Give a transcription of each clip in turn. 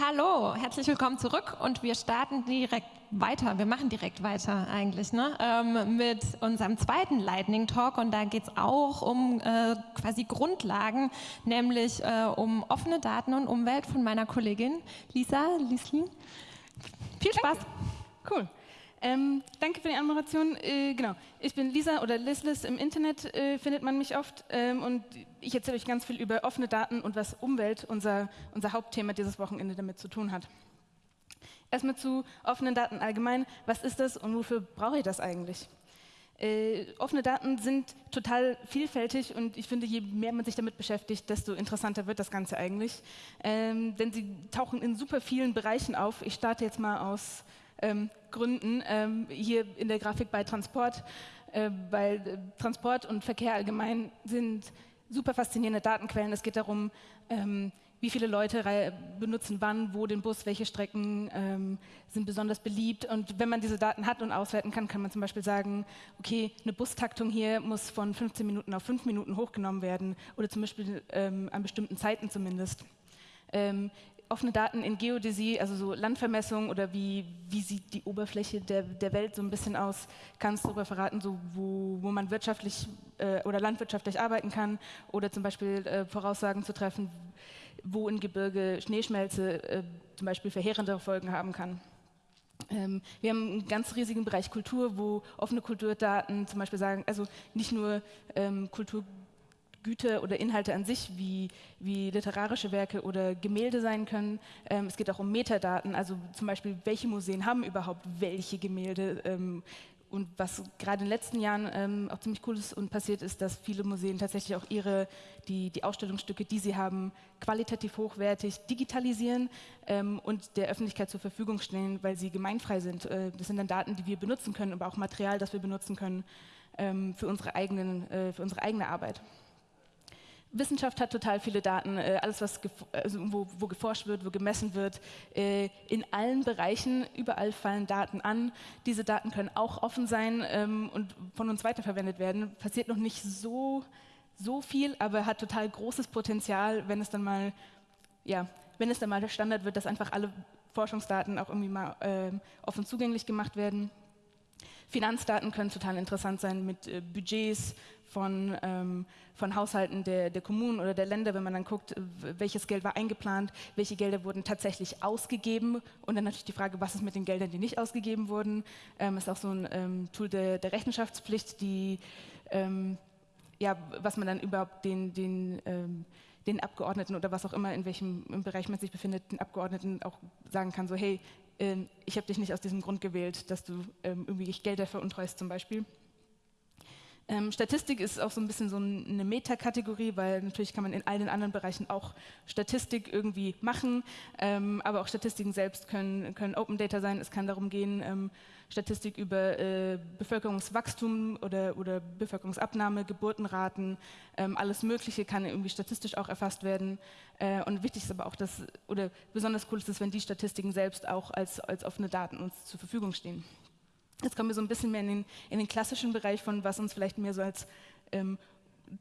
Hallo, herzlich willkommen zurück und wir starten direkt weiter. Wir machen direkt weiter eigentlich ne? Ähm, mit unserem zweiten Lightning Talk und da geht es auch um äh, quasi Grundlagen, nämlich äh, um offene Daten und Umwelt von meiner Kollegin Lisa Lieslin. Viel Spaß. Cool. Ähm, danke für die Anmoderation. Äh, genau, ich bin Lisa oder Lislis im Internet, äh, findet man mich oft. Ähm, und ich erzähle euch ganz viel über offene Daten und was Umwelt, unser, unser Hauptthema dieses Wochenende, damit zu tun hat. Erstmal zu offenen Daten allgemein. Was ist das und wofür brauche ich das eigentlich? Äh, offene Daten sind total vielfältig und ich finde, je mehr man sich damit beschäftigt, desto interessanter wird das Ganze eigentlich. Ähm, denn sie tauchen in super vielen Bereichen auf. Ich starte jetzt mal aus ähm, Gründen ähm, hier in der Grafik bei Transport, äh, weil äh, Transport und Verkehr allgemein sind super faszinierende Datenquellen. Es geht darum, ähm, wie viele Leute benutzen wann, wo den Bus, welche Strecken ähm, sind besonders beliebt. Und wenn man diese Daten hat und auswerten kann, kann man zum Beispiel sagen, okay, eine Bustaktung hier muss von 15 Minuten auf 5 Minuten hochgenommen werden oder zum Beispiel ähm, an bestimmten Zeiten zumindest. Ähm, offene Daten in Geodäsie, also so Landvermessung oder wie, wie sieht die Oberfläche der, der Welt so ein bisschen aus, kannst du darüber verraten, so wo, wo man wirtschaftlich äh, oder landwirtschaftlich arbeiten kann oder zum Beispiel äh, Voraussagen zu treffen, wo in Gebirge Schneeschmelze äh, zum Beispiel verheerende Folgen haben kann. Ähm, wir haben einen ganz riesigen Bereich Kultur, wo offene Kulturdaten zum Beispiel sagen, also nicht nur ähm, Kultur Güter oder Inhalte an sich, wie, wie literarische Werke oder Gemälde sein können. Ähm, es geht auch um Metadaten, also zum Beispiel, welche Museen haben überhaupt welche Gemälde. Ähm, und was gerade in den letzten Jahren ähm, auch ziemlich cool ist und passiert ist, dass viele Museen tatsächlich auch ihre, die, die Ausstellungsstücke, die sie haben, qualitativ hochwertig digitalisieren ähm, und der Öffentlichkeit zur Verfügung stellen, weil sie gemeinfrei sind. Äh, das sind dann Daten, die wir benutzen können, aber auch Material, das wir benutzen können ähm, für, unsere eigenen, äh, für unsere eigene Arbeit. Wissenschaft hat total viele Daten, äh, alles, was also wo, wo, geforscht wird, wo gemessen wird. Äh, in allen Bereichen, überall fallen Daten an. Diese Daten können auch offen sein ähm, und von uns weiterverwendet werden. Passiert noch nicht so, so viel, aber hat total großes Potenzial, wenn es dann mal, ja, wenn es dann mal der Standard wird, dass einfach alle Forschungsdaten auch irgendwie mal äh, offen zugänglich gemacht werden. Finanzdaten können total interessant sein mit äh, Budgets von, ähm, von Haushalten der, der, Kommunen oder der Länder, wenn man dann guckt, welches Geld war eingeplant, welche Gelder wurden tatsächlich ausgegeben und dann natürlich die Frage, was ist mit den Geldern, die nicht ausgegeben wurden. Ähm, ist auch so ein ähm, Tool der, der, Rechenschaftspflicht, die, ähm, ja, was man dann überhaupt den, den ähm, den Abgeordneten oder was auch immer, in welchem Bereich man sich befindet, den Abgeordneten auch sagen kann, so hey, ich habe dich nicht aus diesem Grund gewählt, dass du ähm, irgendwie Gelder veruntreust zum Beispiel. Ähm, Statistik ist auch so ein bisschen so eine Metakategorie, weil natürlich kann man in all den anderen Bereichen auch Statistik irgendwie machen, ähm, aber auch Statistiken selbst können, können Open Data sein. Es kann darum gehen, ähm, Statistik über äh, Bevölkerungswachstum oder, oder Bevölkerungsabnahme, Geburtenraten, ähm, alles Mögliche kann irgendwie statistisch auch erfasst werden. Äh, und wichtig ist aber auch, dass, oder besonders cool ist es, wenn die Statistiken selbst auch als, als offene Daten uns zur Verfügung stehen. Jetzt kommen wir so ein bisschen mehr in den, in den klassischen Bereich von, was uns vielleicht mehr so als ähm,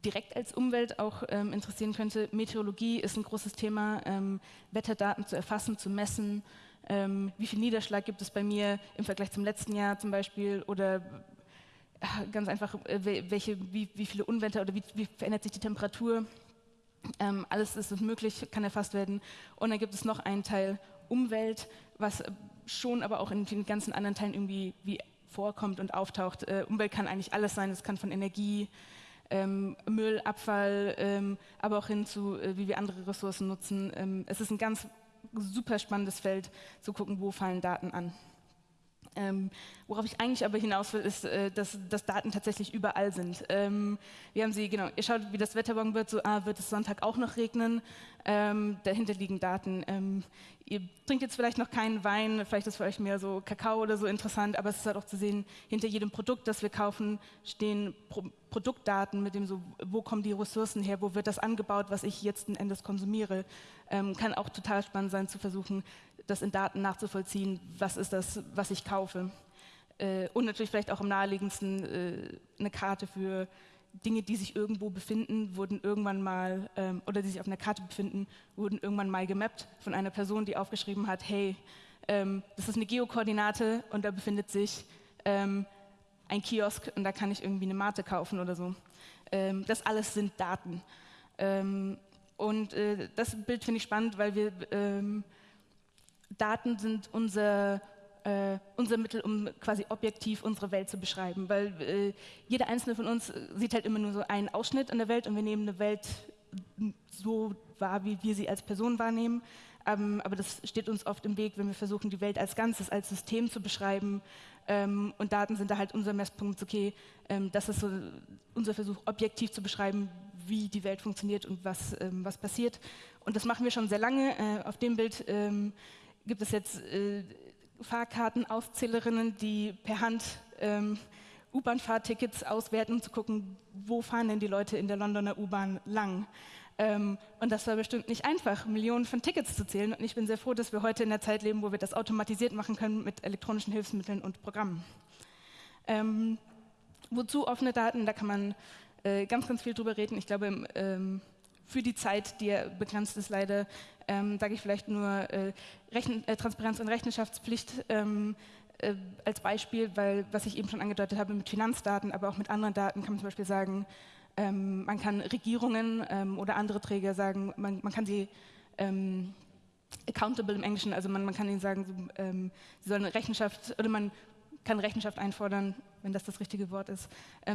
direkt als Umwelt auch ähm, interessieren könnte. Meteorologie ist ein großes Thema, ähm, Wetterdaten zu erfassen, zu messen. Ähm, wie viel Niederschlag gibt es bei mir im Vergleich zum letzten Jahr zum Beispiel? Oder äh, ganz einfach, äh, welche, wie, wie, viele Unwetter oder wie, wie verändert sich die Temperatur? Ähm, alles ist möglich, kann erfasst werden. Und dann gibt es noch einen Teil Umwelt, was schon aber auch in den ganzen anderen Teilen irgendwie wie vorkommt und auftaucht. Äh, Umwelt kann eigentlich alles sein, es kann von Energie, ähm, Müll, Abfall, ähm, aber auch hin zu, äh, wie wir andere Ressourcen nutzen. Ähm, es ist ein ganz super spannendes Feld, zu gucken, wo fallen Daten an. Ähm, worauf ich eigentlich aber hinaus will, ist, äh, dass, dass, Daten tatsächlich überall sind. Ähm, wir haben sie, genau, ihr schaut, wie das Wetter morgen wird, so, ah, wird es Sonntag auch noch regnen? Ähm, dahinter liegen Daten. Ähm, ihr trinkt jetzt vielleicht noch keinen Wein, vielleicht ist für euch mehr so Kakao oder so interessant, aber es ist halt auch zu sehen, hinter jedem Produkt, das wir kaufen, stehen Pro Produktdaten mit dem so, wo kommen die Ressourcen her, wo wird das angebaut, was ich jetzt Endes konsumiere. Ähm, kann auch total spannend sein zu versuchen, das in Daten nachzuvollziehen, was ist das, was ich kaufe. Äh, und natürlich vielleicht auch am naheliegendsten äh, eine Karte für Dinge, die sich irgendwo befinden, wurden irgendwann mal, ähm, oder die sich auf einer Karte befinden, wurden irgendwann mal gemappt von einer Person, die aufgeschrieben hat, hey, ähm, das ist eine Geokoordinate und da befindet sich ähm, ein Kiosk und da kann ich irgendwie eine Mate kaufen oder so. Ähm, das alles sind Daten. Ähm, und äh, das Bild finde ich spannend, weil wir ähm, Daten sind unser äh, unser Mittel, um quasi objektiv unsere Welt zu beschreiben. Weil äh, jeder einzelne von uns sieht halt immer nur so einen Ausschnitt an der Welt und wir nehmen eine Welt so wahr, wie wir sie als Person wahrnehmen. Ähm, aber das steht uns oft im Weg, wenn wir versuchen, die Welt als Ganzes, als System zu beschreiben. Ähm, und Daten sind da halt unser Messpunkt, okay, ähm, das ist so unser Versuch, objektiv zu beschreiben, wie die Welt funktioniert und was, ähm, was passiert. Und das machen wir schon sehr lange. Äh, auf dem Bild ähm, gibt es jetzt äh, Fahrkartenauszählerinnen, die per Hand ähm, U-Bahn-Fahrtickets auswerten, um zu gucken, wo fahren denn die Leute in der Londoner U-Bahn lang. Ähm, und das war bestimmt nicht einfach, Millionen von Tickets zu zählen. Und ich bin sehr froh, dass wir heute in der Zeit leben, wo wir das automatisiert machen können mit elektronischen Hilfsmitteln und Programmen. Ähm, wozu offene Daten? Da kann man äh, ganz, ganz viel drüber reden. Ich glaube, ähm, für die Zeit, die ja begrenzt ist leider, ähm, sage ich vielleicht nur äh, äh, Transparenz und Rechenschaftspflicht ähm, äh, als Beispiel, weil was ich eben schon angedeutet habe mit Finanzdaten, aber auch mit anderen Daten kann man zum Beispiel sagen, ähm, man kann Regierungen ähm, oder andere Träger sagen, man, man kann sie ähm, accountable im Englischen, also man, man kann ihnen sagen, so, ähm, sie sollen Rechenschaft oder man kann Rechenschaft einfordern, wenn das das richtige Wort ist,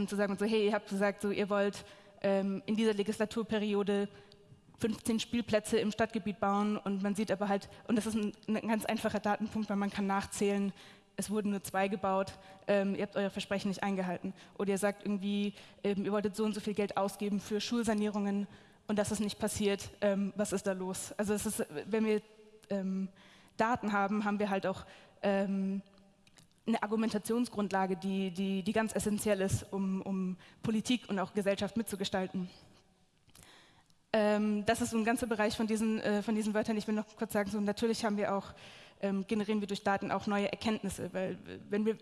zu sagen so, hey, ihr habt gesagt, so ihr wollt ähm, in dieser Legislaturperiode 15 Spielplätze im Stadtgebiet bauen und man sieht aber halt, und das ist ein, ein ganz einfacher Datenpunkt, weil man kann nachzählen, es wurden nur zwei gebaut, ähm, ihr habt euer Versprechen nicht eingehalten. Oder ihr sagt irgendwie, ähm, ihr wolltet so und so viel Geld ausgeben für Schulsanierungen und das ist nicht passiert, ähm, was ist da los? Also ist, wenn wir ähm, Daten haben, haben wir halt auch ähm, eine Argumentationsgrundlage, die, die, die ganz essentiell ist, um, um Politik und auch Gesellschaft mitzugestalten. Ähm, das ist so ein ganzer Bereich von diesen, äh, von diesen Wörtern. Ich will noch kurz sagen, so natürlich haben wir auch, ähm, generieren wir durch Daten auch neue Erkenntnisse, weil wenn wir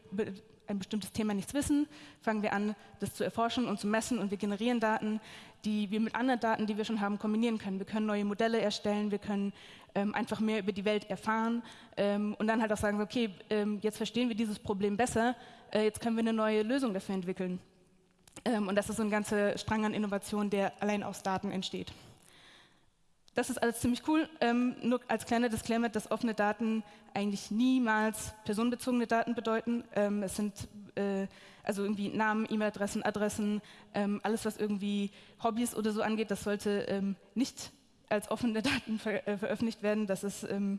ein bestimmtes Thema nichts wissen, fangen wir an, das zu erforschen und zu messen und wir generieren Daten, die wir mit anderen Daten, die wir schon haben, kombinieren können. Wir können neue Modelle erstellen, wir können ähm, einfach mehr über die Welt erfahren ähm, und dann halt auch sagen, okay, ähm, jetzt verstehen wir dieses Problem besser, äh, jetzt können wir eine neue Lösung dafür entwickeln. Ähm, und das ist so ein ganzer Strang an Innovation, der allein aus Daten entsteht. Das ist alles ziemlich cool. Ähm, nur als kleiner Disclaimer, dass offene Daten eigentlich niemals personenbezogene Daten bedeuten. Ähm, es sind äh, also irgendwie Namen, E-Mail-Adressen, Adressen, ähm, alles, was irgendwie Hobbys oder so angeht, das sollte ähm, nicht als offene Daten ver äh, veröffentlicht werden. Das ist ähm,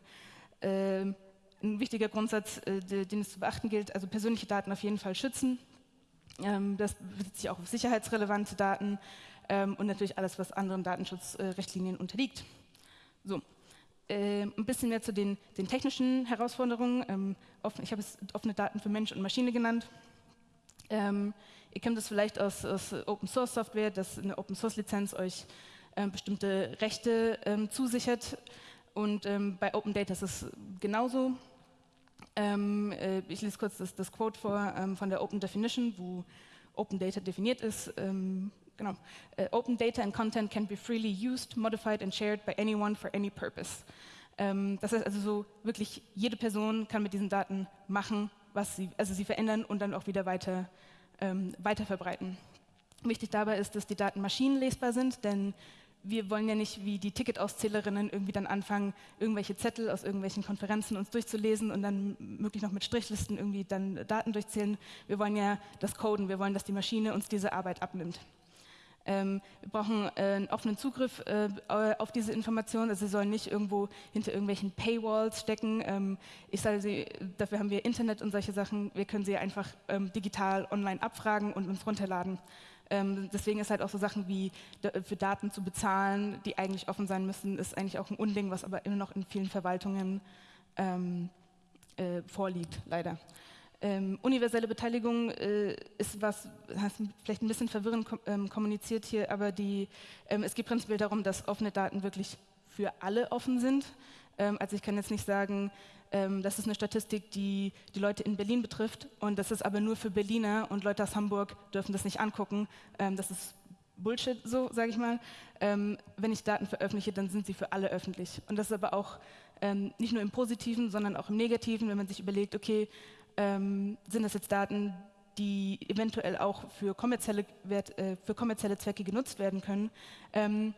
äh, ein wichtiger Grundsatz, äh, den es zu beachten gilt. Also persönliche Daten auf jeden Fall schützen. Ähm, das bezieht sich auch auf sicherheitsrelevante Daten ähm, und natürlich alles, was anderen Datenschutzrichtlinien unterliegt. So, äh, ein bisschen mehr zu den, den technischen Herausforderungen. Ähm, offen, ich habe es offene Daten für Mensch und Maschine genannt. Ähm, ihr kennt das vielleicht aus, aus, Open Source Software, dass eine Open Source Lizenz euch äh, bestimmte Rechte ähm, zusichert. Und ähm, bei Open Data ist es genauso. Ähm, äh, ich lese kurz das, das Quote vor ähm, von der Open Definition, wo Open Data definiert ist genau. Uh, open data and content can be freely used, modified and shared by anyone for any purpose. Ähm, das heißt also so wirklich jede Person kann mit diesen Daten machen, was sie, also sie verändern und dann auch wieder weiter, ähm, weiter verbreiten. Wichtig dabei ist, dass die Daten maschinenlesbar sind, denn wir wollen ja nicht wie die Ticketauszählerinnen irgendwie dann anfangen, irgendwelche Zettel aus irgendwelchen Konferenzen uns durchzulesen und dann möglich noch mit Strichlisten irgendwie dann Daten durchzählen. Wir wollen ja das Coden, wir wollen, dass die Maschine uns diese Arbeit abnimmt. Ähm, wir brauchen äh, einen offenen Zugriff äh, auf diese Informationen. Also sie sollen nicht irgendwo hinter irgendwelchen Paywalls stecken. Ähm, ich sage sie, dafür haben wir Internet und solche Sachen. Wir können sie einfach ähm, digital online abfragen und uns runterladen. Ähm, deswegen ist halt auch so Sachen wie für Daten zu bezahlen, die eigentlich offen sein müssen, ist eigentlich auch ein Unding, was aber immer noch in vielen Verwaltungen ähm, äh, vorliegt, leider. Ähm, universelle Beteiligung äh, ist was, hast vielleicht ein bisschen verwirrend kom ähm, kommuniziert hier, aber die, ähm, es geht prinzipiell darum, dass offene Daten wirklich für alle offen sind. Ähm, also ich kann jetzt nicht sagen, ähm, das ist eine Statistik, die die Leute in Berlin betrifft und das ist aber nur für Berliner und Leute aus Hamburg dürfen das nicht angucken. Ähm, das ist Bullshit, so sage ich mal. Ähm, wenn ich Daten veröffentliche, dann sind sie für alle öffentlich. Und das ist aber auch ähm, nicht nur im Positiven, sondern auch im Negativen, wenn man sich überlegt, okay, ähm, sind das jetzt Daten, die eventuell auch für kommerzielle, Wert, äh, für kommerzielle Zwecke genutzt werden können. Ähm,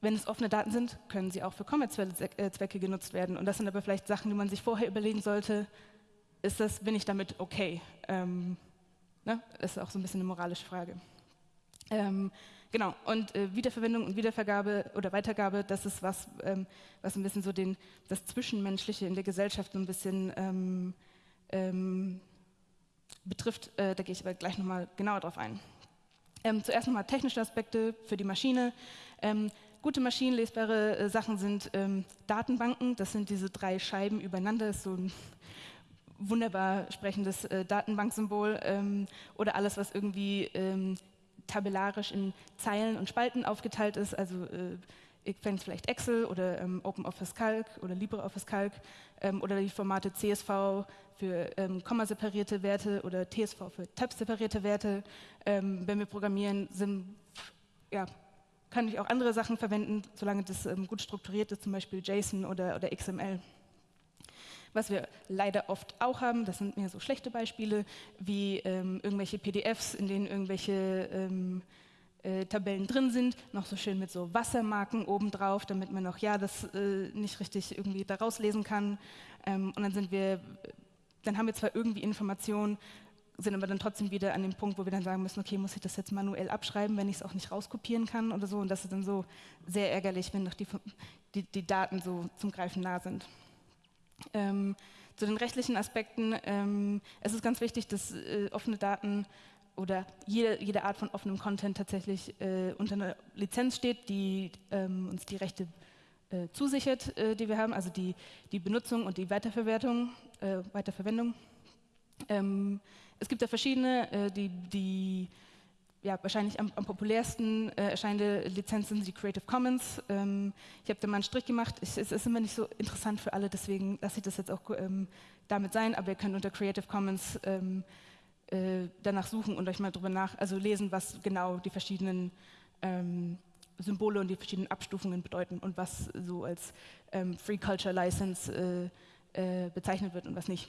wenn es offene Daten sind, können sie auch für kommerzielle äh, Zwecke genutzt werden. Und das sind aber vielleicht Sachen, die man sich vorher überlegen sollte, ist das, bin ich damit okay? Ähm, ne? Das ist auch so ein bisschen eine moralische Frage. Ähm, genau, und äh, Wiederverwendung und Wiedervergabe oder Weitergabe, das ist was, ähm, was ein bisschen so den, das Zwischenmenschliche in der Gesellschaft so ein bisschen ähm, betrifft. Äh, da gehe ich aber gleich nochmal genauer drauf ein. Ähm, zuerst nochmal technische Aspekte für die Maschine. Ähm, gute maschinenlesbare äh, Sachen sind ähm, Datenbanken. Das sind diese drei Scheiben übereinander. Das ist so ein wunderbar sprechendes äh, Datenbanksymbol. Ähm, oder alles, was irgendwie ähm, tabellarisch in Zeilen und Spalten aufgeteilt ist. Also äh, ich fände vielleicht Excel oder ähm, OpenOffice Calc oder LibreOffice Calc ähm, oder die Formate CSV für ähm, kommaseparierte Werte oder TSV für tab-separierte Werte. Ähm, wenn wir programmieren, sind, ja, kann ich auch andere Sachen verwenden, solange das ähm, gut strukturiert ist, zum Beispiel JSON oder, oder XML. Was wir leider oft auch haben, das sind mehr so schlechte Beispiele, wie ähm, irgendwelche PDFs, in denen irgendwelche ähm, äh, Tabellen drin sind, noch so schön mit so Wassermarken obendrauf, damit man noch ja das äh, nicht richtig irgendwie daraus lesen kann. Ähm, und dann sind wir, dann haben wir zwar irgendwie Informationen, sind aber dann trotzdem wieder an dem Punkt, wo wir dann sagen müssen, okay, muss ich das jetzt manuell abschreiben, wenn ich es auch nicht rauskopieren kann oder so. Und das ist dann so sehr ärgerlich, wenn noch die, die, die Daten so zum Greifen nah sind. Ähm, zu den rechtlichen Aspekten, ähm, es ist ganz wichtig, dass äh, offene Daten oder jede, jede Art von offenem Content tatsächlich äh, unter einer Lizenz steht, die ähm, uns die Rechte äh, zusichert, äh, die wir haben, also die, die Benutzung und die Weiterverwertung, äh, Weiterverwendung. Ähm, es gibt da verschiedene, äh, die, die ja, wahrscheinlich am, am populärsten äh, erscheinende Lizenz sind die Creative Commons. Ähm, ich habe da mal einen Strich gemacht. Ich, es ist immer nicht so interessant für alle, deswegen lasse ich das jetzt auch ähm, damit sein. Aber ihr könnt unter Creative Commons ähm, äh, danach suchen und euch mal drüber nach, also lesen, was genau die verschiedenen ähm, Symbole und die verschiedenen Abstufungen bedeuten und was so als ähm, Free Culture License äh, äh, bezeichnet wird und was nicht.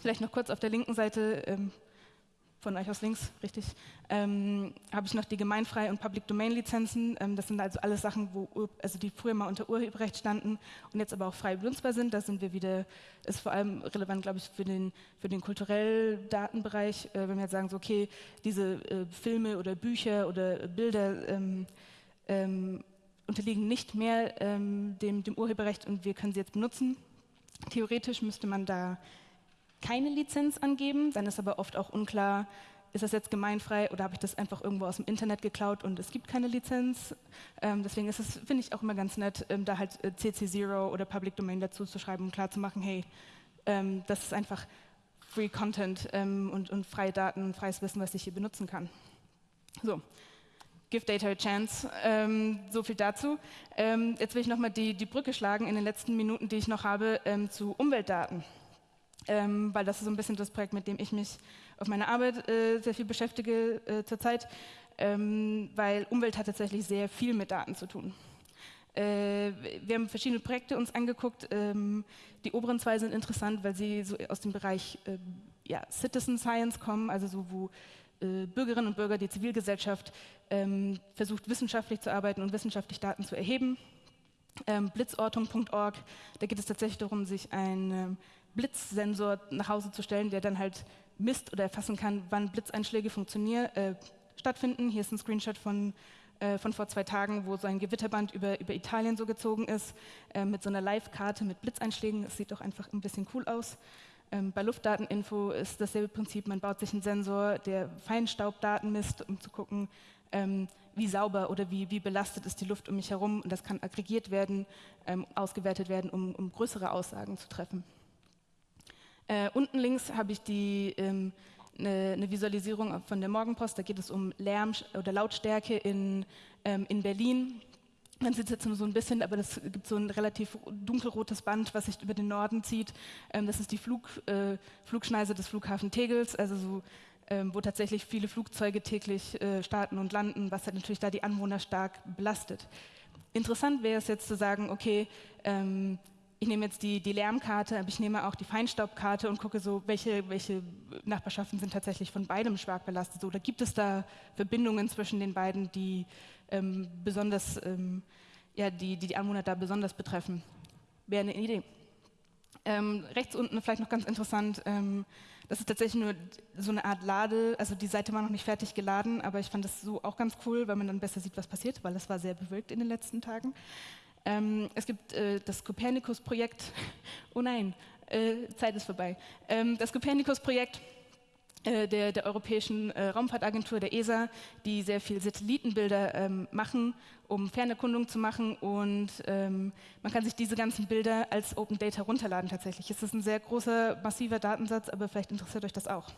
Vielleicht noch kurz auf der linken Seite, ähm, von euch aus links, richtig, ähm, habe ich noch die Gemeinfrei- und Public-Domain-Lizenzen. Ähm, das sind also alles Sachen, wo, also die früher mal unter Urheberrecht standen und jetzt aber auch frei benutzbar sind. Da sind wir wieder, ist vor allem relevant, glaube ich, für den, für den kulturellen Datenbereich, äh, wenn wir jetzt sagen, so, okay, diese äh, Filme oder Bücher oder Bilder ähm, ähm unterliegen nicht mehr ähm, dem, dem Urheberrecht und wir können sie jetzt benutzen. Theoretisch müsste man da keine Lizenz angeben, dann ist aber oft auch unklar, ist das jetzt gemeinfrei oder habe ich das einfach irgendwo aus dem Internet geklaut und es gibt keine Lizenz. Ähm, deswegen ist es, finde ich, auch immer ganz nett, ähm, da halt äh, CC0 oder Public Domain dazu zu schreiben, um klarzumachen, hey, ähm, das ist einfach Free Content ähm, und, und freie Daten und freies Wissen, was ich hier benutzen kann. So, Give Data a Chance. Ähm, so viel dazu. Ähm, jetzt will ich nochmal die, die Brücke schlagen in den letzten Minuten, die ich noch habe, ähm, zu Umweltdaten ähm, weil das ist so ein bisschen das Projekt, mit dem ich mich auf meiner Arbeit äh, sehr viel beschäftige äh, zurzeit, ähm, weil Umwelt hat tatsächlich sehr viel mit Daten zu tun. Äh, wir haben verschiedene Projekte uns angeguckt. Ähm, die oberen zwei sind interessant, weil sie so aus dem Bereich äh, ja, Citizen Science kommen, also so wo äh, Bürgerinnen und Bürger, die Zivilgesellschaft ähm, versucht wissenschaftlich zu arbeiten und wissenschaftlich Daten zu erheben. Ähm, Blitzortung.org, da geht es tatsächlich darum, sich ein ähm, Blitzsensor nach Hause zu stellen, der dann halt misst oder erfassen kann, wann Blitzeinschläge äh, stattfinden. Hier ist ein Screenshot von, äh, von vor zwei Tagen, wo so ein Gewitterband über, über Italien so gezogen ist, äh, mit so einer Live-Karte mit Blitzeinschlägen. Es sieht doch einfach ein bisschen cool aus. Ähm, bei Luftdateninfo ist dasselbe Prinzip. Man baut sich einen Sensor, der Feinstaubdaten misst, um zu gucken, ähm, wie sauber oder wie, wie, belastet ist die Luft um mich herum. Und das kann aggregiert werden, ähm, ausgewertet werden, um, um größere Aussagen zu treffen. Äh, unten links habe ich die, ähm, eine, eine, Visualisierung von der Morgenpost. Da geht es um Lärm oder Lautstärke in, ähm, in Berlin. Man sieht es jetzt nur so ein bisschen, aber das gibt so ein relativ dunkelrotes Band, was sich über den Norden zieht. Ähm, das ist die Flug, äh, Flugschneise des Flughafen Tegels, also so, ähm, wo tatsächlich viele Flugzeuge täglich äh, starten und landen, was halt natürlich da die Anwohner stark belastet. Interessant wäre es jetzt zu sagen, okay, ähm, ich nehme jetzt die, die Lärmkarte, aber ich nehme auch die Feinstaubkarte und gucke so, welche, welche Nachbarschaften sind tatsächlich von beidem stark belastet. Oder gibt es da Verbindungen zwischen den beiden, die ähm, besonders, ähm, ja, die, die, die Anwohner da besonders betreffen? Wäre eine Idee. Ähm, rechts unten vielleicht noch ganz interessant, ähm, das ist tatsächlich nur so eine Art Lade, also die Seite war noch nicht fertig geladen, aber ich fand das so auch ganz cool, weil man dann besser sieht, was passiert, weil es war sehr bewölkt in den letzten Tagen. Ähm, es gibt äh, das Copernicus-Projekt. Oh nein, äh, Zeit ist vorbei. Ähm, das Copernicus-Projekt äh, der, der, Europäischen äh, Raumfahrtagentur, der ESA, die sehr viel Satellitenbilder ähm, machen, um Fernerkundung zu machen. Und ähm, man kann sich diese ganzen Bilder als Open Data runterladen tatsächlich. Es ist ein sehr großer, massiver Datensatz, aber vielleicht interessiert euch das auch.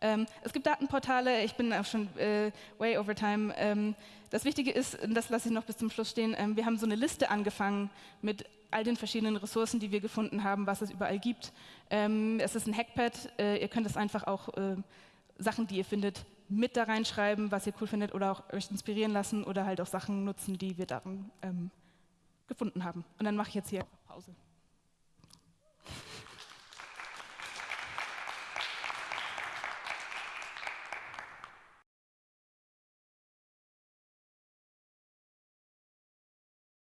Ähm, es gibt Datenportale, ich bin auch schon äh, way over time. Ähm, das Wichtige ist, das lasse ich noch bis zum Schluss stehen, ähm, wir haben so eine Liste angefangen mit all den verschiedenen Ressourcen, die wir gefunden haben, was es überall gibt. Ähm, es ist ein Hackpad, äh, ihr könnt es einfach auch äh, Sachen, die ihr findet, mit da reinschreiben, was ihr cool findet oder auch euch inspirieren lassen oder halt auch Sachen nutzen, die wir darin ähm, gefunden haben. Und dann mache ich jetzt hier Pause.